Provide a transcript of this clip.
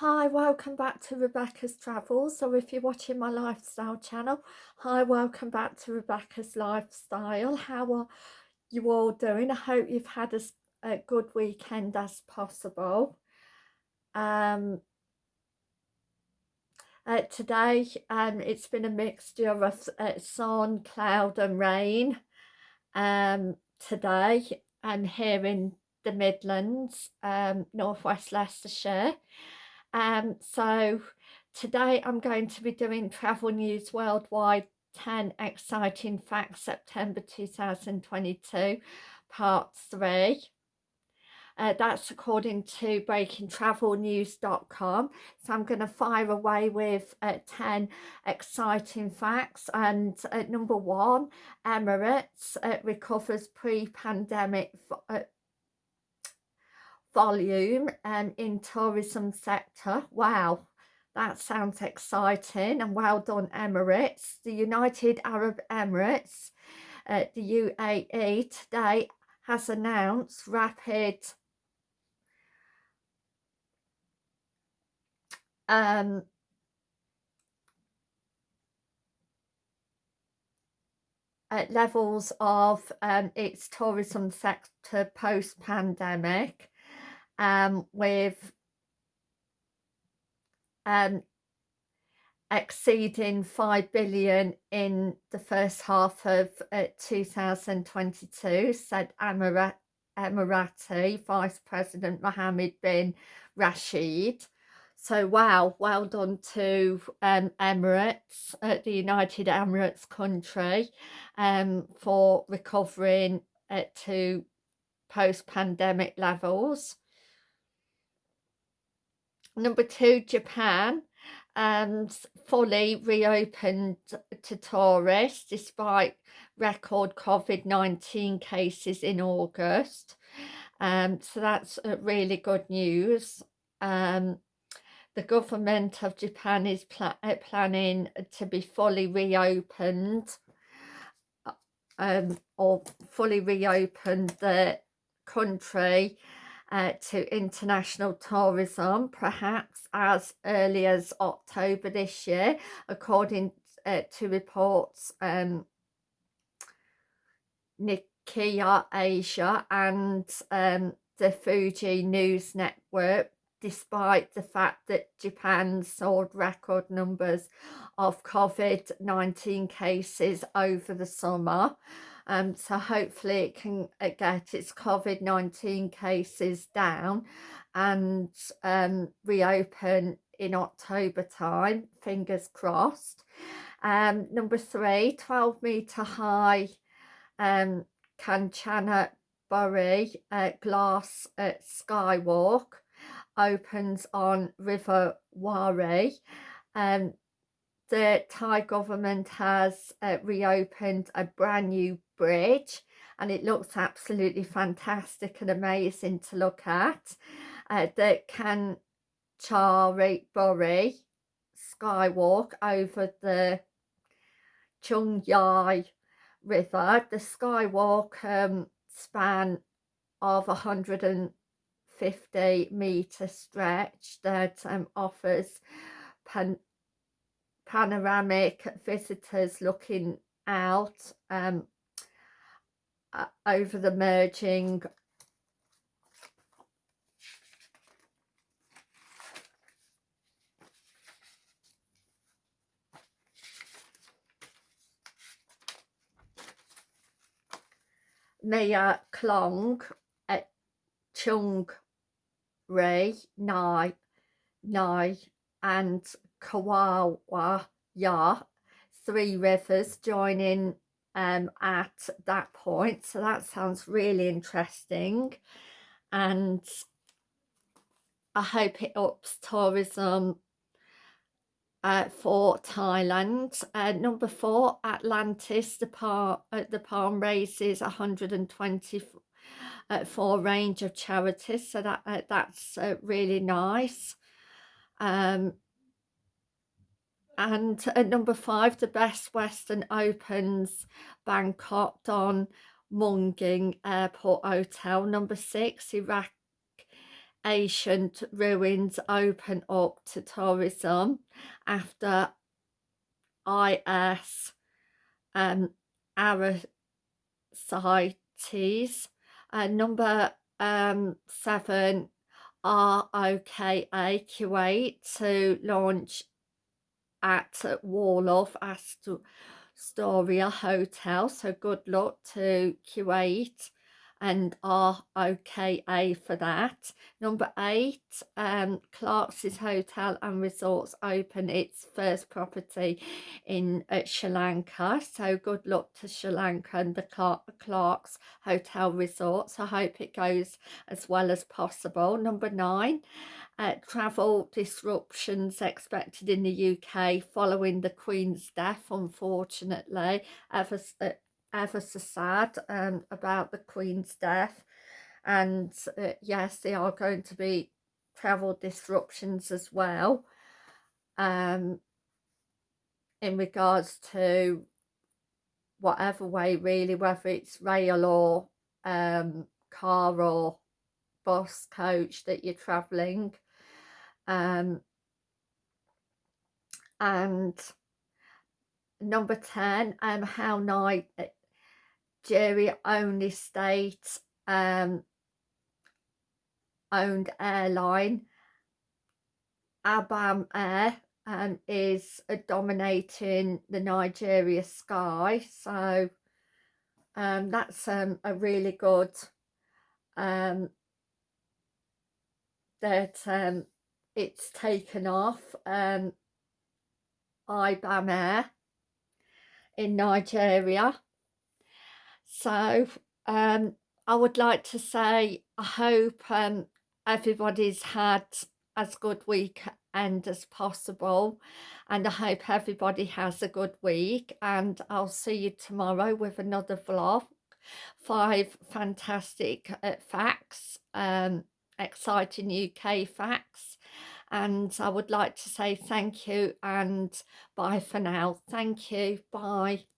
Hi, welcome back to Rebecca's Travels, or if you're watching my lifestyle channel, hi, welcome back to Rebecca's Lifestyle. How are you all doing? I hope you've had as a good weekend as possible. Um, uh, today, um, it's been a mixture of uh, sun, cloud and rain um, today, and here in the Midlands, um, Northwest Leicestershire. Um, so today I'm going to be doing Travel News Worldwide 10 Exciting Facts September 2022 Part 3. Uh, that's according to breakingtravelnews.com. So I'm going to fire away with uh, 10 exciting facts. And uh, number one, Emirates uh, recovers pre-pandemic uh, volume um, in tourism sector. Wow, that sounds exciting and well done Emirates. The United Arab Emirates, uh, the UAE today has announced rapid um, uh, levels of um, its tourism sector post-pandemic um, with um, exceeding 5 billion in the first half of uh, 2022, said Emirat Emirati Vice President Mohammed bin Rashid. So wow, well done to um, Emirates, uh, the United Emirates country, um, for recovering uh, to post-pandemic levels. Number two, Japan um, fully reopened to tourists despite record COVID-19 cases in August. Um, so that's really good news. Um, the government of Japan is pl uh, planning to be fully reopened uh, um, or fully reopened the country uh, to international tourism, perhaps as early as October this year, according uh, to reports um, Nikkei Asia and um, the Fuji News Network, despite the fact that Japan sold record numbers of COVID-19 cases over the summer. Um, so hopefully it can uh, get its COVID-19 cases down and um, reopen in October time, fingers crossed. Um, number three, 12 metre high um, Kanchanaburi uh, glass uh, skywalk opens on River Kwai. Um, the Thai government has uh, reopened a brand new bridge and it looks absolutely fantastic and amazing to look at. Uh, the Kanchanaburi skywalk over the Chung Yai River. The skywalk um, span of 150 metre stretch that um, offers pan panoramic visitors looking out um, uh, over the merging Mae Klong at Chung Ray Nai Nai and Kawawa Ya Three Rivers joining um, at that point. So that sounds really interesting. And I hope it ups tourism uh, for Thailand. Uh, number four, Atlantis, the, par uh, the palm raises 124 uh, range of charities. So that uh, that's uh, really nice. Um, and at number five, the Best Western opens Bangkok Don Mueang Airport Hotel. Number six, Iraq ancient ruins open up to tourism after IS um, Aristides. Uh, number um, seven, ROKA Kuwait to launch at Waldorf Astoria Hotel. So good luck to Kuwait and are okay for that. Number eight, um, Clark's Hotel and Resorts open its first property in uh, Sri Lanka. So good luck to Sri Lanka and the Clark, Clark's Hotel Resorts. I hope it goes as well as possible. Number nine, uh, travel disruptions expected in the UK following the Queen's death, unfortunately. Ever, uh, ever so sad um, about the Queen's death. And uh, yes, there are going to be travel disruptions as well um, in regards to whatever way really, whether it's rail or um, car or bus coach that you're travelling. Um, and number 10, um, how night Jerry only state um, owned airline. Ibom Air um, is uh, dominating the Nigeria sky so um, that's um, a really good um, that um, it's taken off um, Ibom Air in Nigeria so um, I would like to say I hope um, everybody's had as good week weekend as possible and I hope everybody has a good week and I'll see you tomorrow with another vlog. Five fantastic uh, facts um, exciting UK facts and I would like to say thank you and bye for now. Thank you. Bye